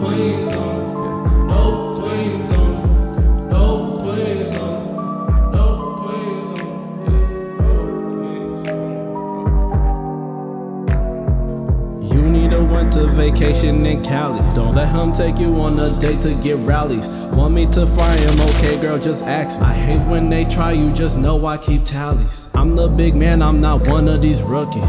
queens. You need a winter vacation in Cali. Don't let him take you on a date to get Rally's. Want me to fry him? Okay, girl, just ask me. I hate when they try you, just know I keep tallies. I'm the big man, I'm not one of these rookies.